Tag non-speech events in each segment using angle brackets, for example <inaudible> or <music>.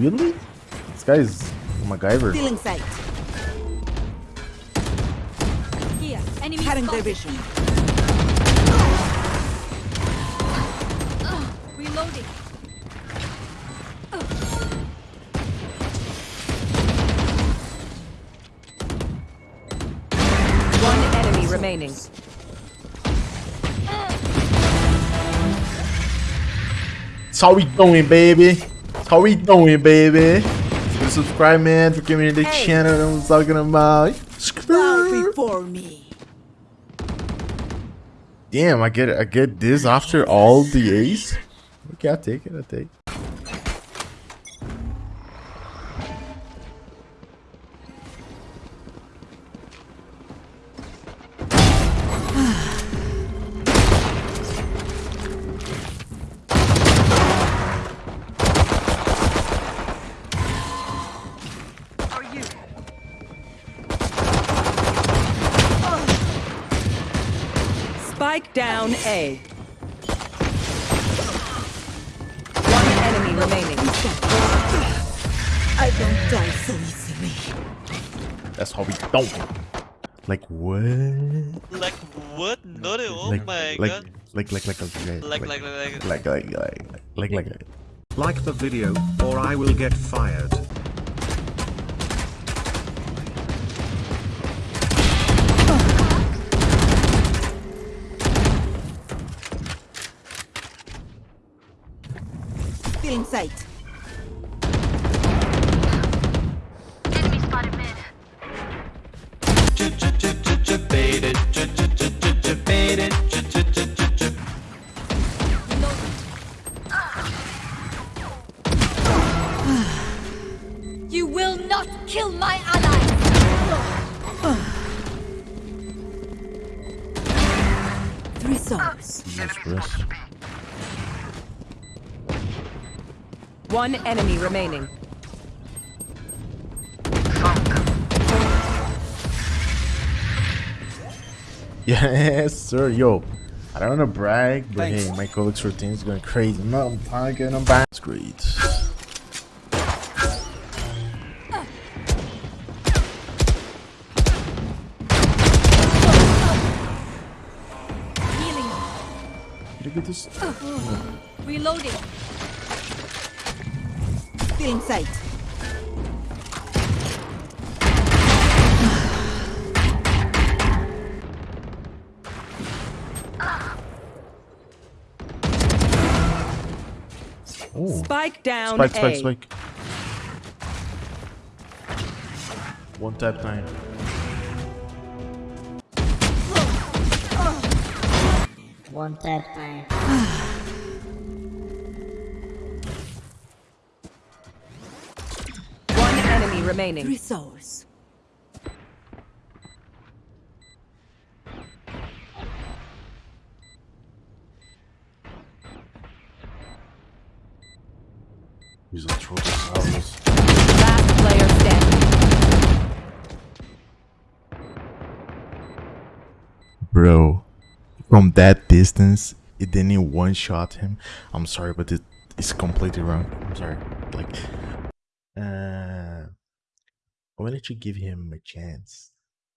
really? This guy's is MacGyver. Stealing sight. Here, enemy Cutting their spotted. vision. Reloading. One enemy remaining. That's how we doing, baby. How we doing, baby. Subscribe, man, for giving me the Hey. channel that I'm talking about. Bow before me. Damn, I get I get this after all the A's. Okay, I'll take it. I'll take. it. Spike down A. One enemy remaining. I don't die so easily. That's how we don't. Like what? Like what? Not it. Oh like, my like, god. like, like, like, like, Like, like, like, like. like, like, like, like, like, like. Like the video, or I will get fired. Stealing sight. Enemy spotted mid. Baited. Baited. You will not kill my ally. Three souls. Jesus One enemy remaining. <laughs> Yes, sir. Yo, I don't want to brag, but hey, my colleagues routine is going crazy. No, I'm talking about. It's great. Healing. Look at this. Reloading. Stealing sight. Oh, Spike down spike, spike, A. spike. One tap time. One tap time. <sighs> <sighs> <sighs> enemy remaining. Three souls. He's a Trotosaurus. Last player standing. Bro, from that distance, it didn't one shot him. I'm sorry, but it's completely wrong. I'm sorry. Like, uh, why don't you give him a chance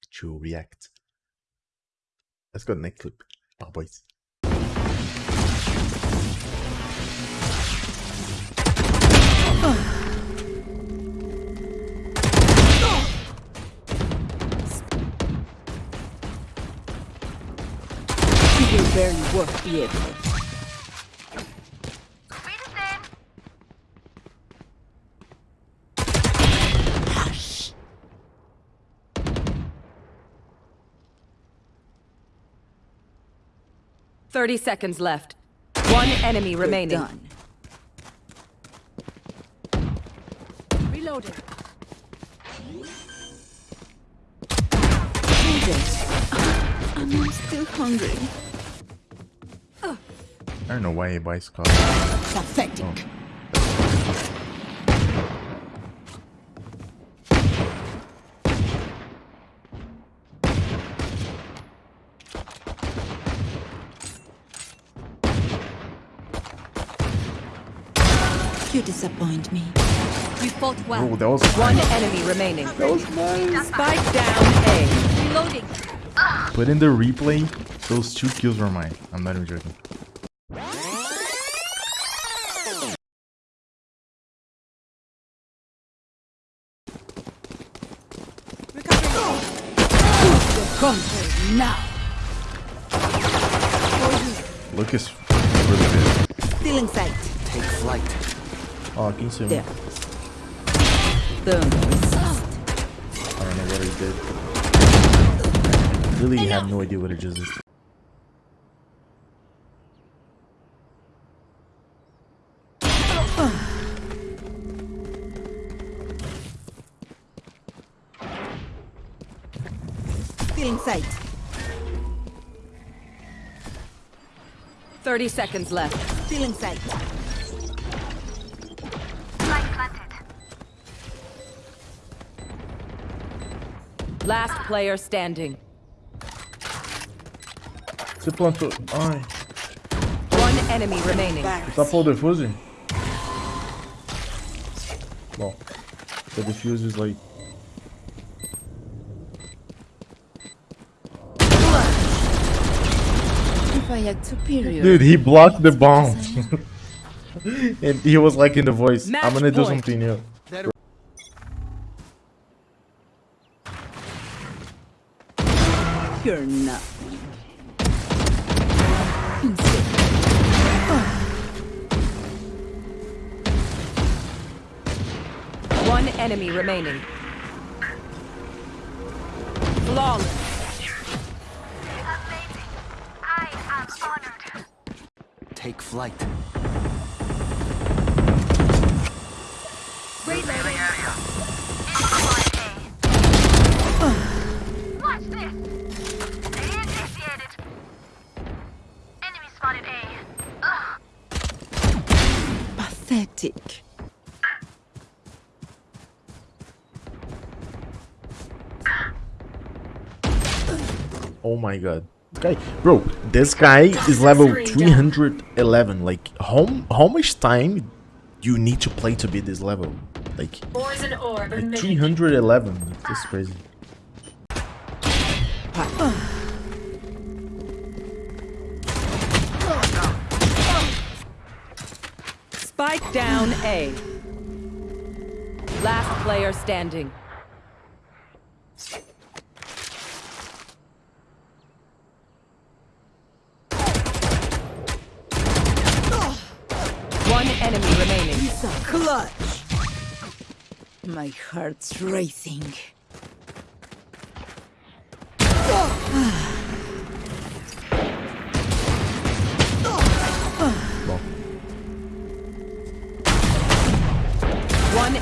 to react? Let's go to the next clip. Oh, boys. <sighs> 30 seconds left. One enemy You're remaining. done. Reloading. Hold. I'm still hungry. I don't know why he buys cars. Pathetic. You disappoint me. You fought well. Oh, that was One enemy remaining. That was nice. Spike down A. Reloading. Put in the replay. Those two kills were mine. I'm not even joking. Conquer now. Luke is really good. Still in sight. Oh, can Oh, you see me? There. Don't. I don't know what he did. Really have no idea what it just did. Still sight. 30 seconds left. Feeling in sight. Last player standing. Você plantou. Ai, One enemy remaining. tapou o defuse? Bom, the defuse is like. If I had superior. Dude, he blocked the bomb. <laughs> and he was like in the voice, Match I'm gonna do point. something new. You're nothing. One enemy remaining. Flawless. Take flight. Watch Oh my god. Okay, bro, this guy is level 311. Like, how, how much time you need to play to be this level? Like, like 311. That's crazy. Spike down A. Last player standing. One enemy remaining. Clutch. My heart's racing.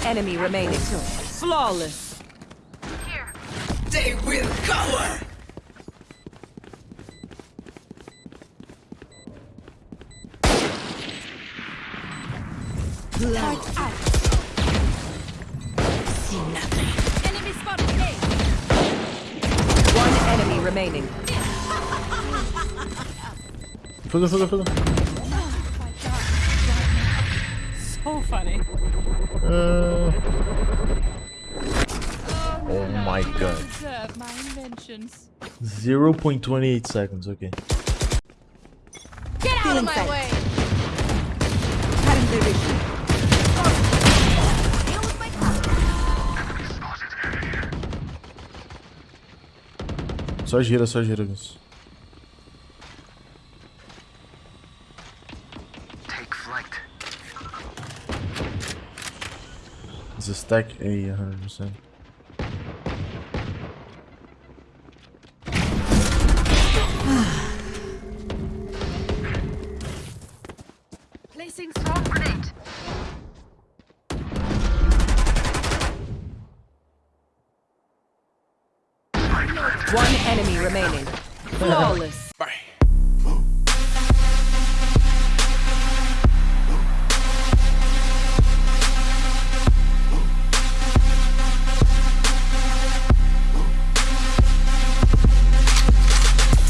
Enemy remaining. Flawless. Here. They will cover. Blood out. See nothing. Enemy spotted A. One enemy remaining. Fuga, fuga, fuga. So funny. Uh, oh my god. My inventions. 0.28 seconds, okay. Get out Still of my inside. way! Cutting their vision. Deal with my cover. Só gira, só gira, Gus. It's a stack A 100%. Placing swarm grenade. One enemy remaining. <laughs> Flawless.